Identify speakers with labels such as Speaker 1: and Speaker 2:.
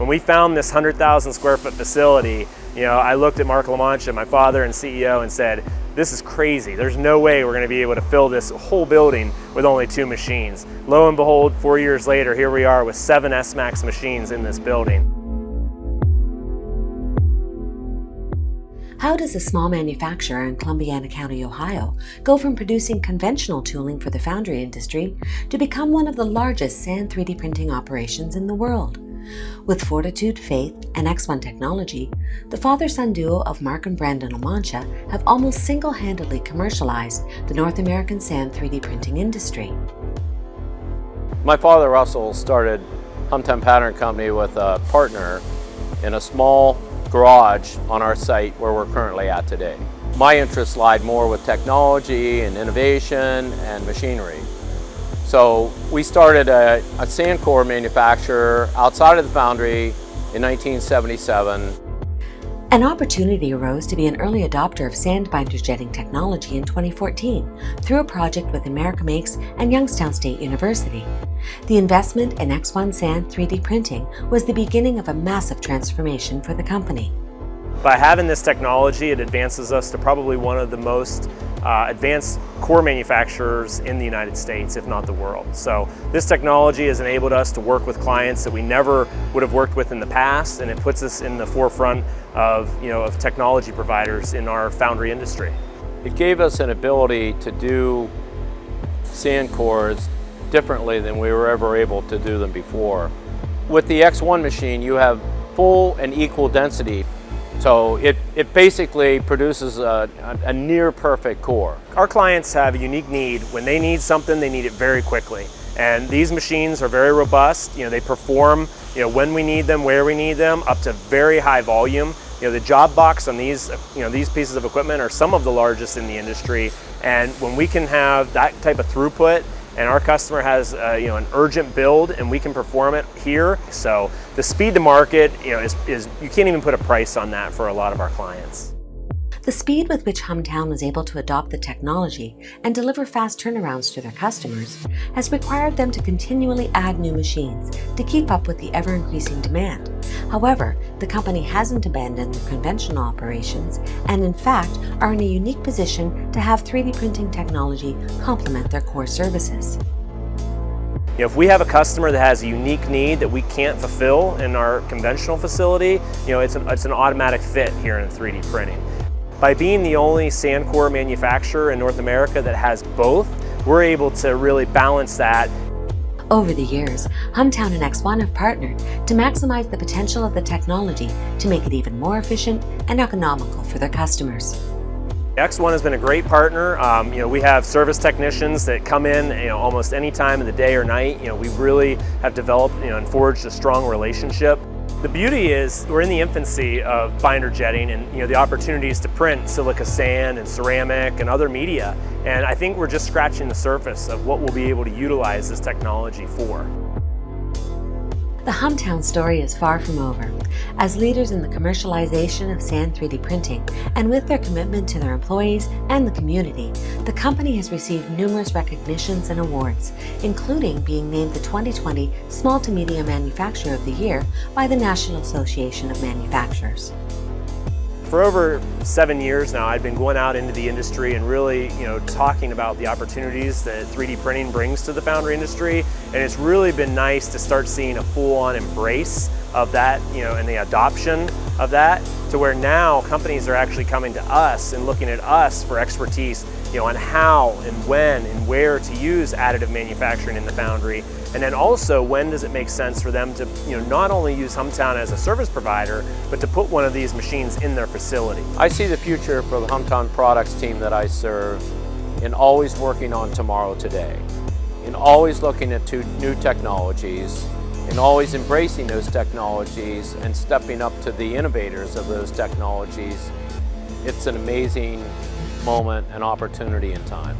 Speaker 1: When we found this 100,000 square foot facility, you know, I looked at Mark LaMancha, my father and CEO, and said, this is crazy. There's no way we're gonna be able to fill this whole building with only two machines. Lo and behold, four years later, here we are with seven S-Max machines in this building.
Speaker 2: How does a small manufacturer in Columbiana County, Ohio, go from producing conventional tooling for the foundry industry to become one of the largest sand 3D printing operations in the world? With fortitude, faith, and ExOne technology, the father-son duo of Mark and Brandon LaMancha have almost single-handedly commercialized the North American sand 3D printing industry.
Speaker 3: My father, Russell, started Humtown Pattern Company with a partner in a small garage on our site where we're currently at today. My interests lied more with technology and innovation and machinery. So we started a, a sand core manufacturer outside of the foundry in 1977.
Speaker 2: An opportunity arose to be an early adopter of sand binder jetting technology in 2014 through a project with America Makes and Youngstown State University. The investment in ExOne Sand 3D printing was the beginning of a massive transformation for the company.
Speaker 1: By having this technology, it advances us to probably one of the most uh, advanced core manufacturers in the United States, if not the world. So this technology has enabled us to work with clients that we never would have worked with in the past, and it puts us in the forefront of, you know, of technology providers in our foundry industry.
Speaker 3: It gave us an ability to do sand cores differently than we were ever able to do them before. With the ExOne machine, you have full and equal density. So it, it basically produces a, a, near perfect core.
Speaker 1: Our clients have a unique need. When they need something, they need it very quickly. And these machines are very robust. You know, they perform you know, when we need them, where we need them, up to very high volume. You know, the job box on these, you know, these pieces of equipment are some of the largest in the industry. And when we can have that type of throughput and our customer has uh, you know an urgent build and we can perform it here. So the speed to market you know is, is you can't even put a price on that for a lot of our clients.
Speaker 2: The speed with which Humtown was able to adopt the technology and deliver fast turnarounds to their customers has required them to continually add new machines to keep up with the ever-increasing demand. However, the company hasn't abandoned their conventional operations and in fact are in a unique position to have 3D printing technology complement their core services.
Speaker 1: If we have a customer that has a unique need that we can't fulfill in our conventional facility, you know, it's an, it's an automatic fit here in 3D printing. By being the only sand core manufacturer in North America that has both, we're able to really balance that.
Speaker 2: Over the years, Humtown and ExOne have partnered to maximize the potential of the technology to make it even more efficient and economical for their customers.
Speaker 1: ExOne has been a great partner. Um, you know, we have service technicians that come in you know, almost any time of the day or night. You know, we really have developed you know, and forged a strong relationship. The beauty is we're in the infancy of binder jetting and you know the opportunities to print silica sand and ceramic and other media. And I think we're just scratching the surface of what we'll be able to utilize this technology for.
Speaker 2: The Humtown story is far from over. As leaders in the commercialization of sand 3D printing, and with their commitment to their employees and the community, the company has received numerous recognitions and awards, including being named the 2020 Small to Medium Manufacturer of the Year by the National Association of Manufacturers.
Speaker 1: For over seven years now, I've been going out into the industry and really, you know, talking about the opportunities that 3D printing brings to the foundry industry. And it's really been nice to start seeing a full-on embrace of that, you know, and the adoption of that to where now companies are actually coming to us and looking at us for expertise, you know, on how and when and where to use additive manufacturing in the foundry and then also, when does it make sense for them to you know, not only use Humtown as a service provider, but to put one of these machines in their facility?
Speaker 3: I see the future for the Humtown products team that I serve in always working on tomorrow today, in always looking at new technologies, in always embracing those technologies and stepping up to the innovators of those technologies. It's an amazing moment and opportunity in time.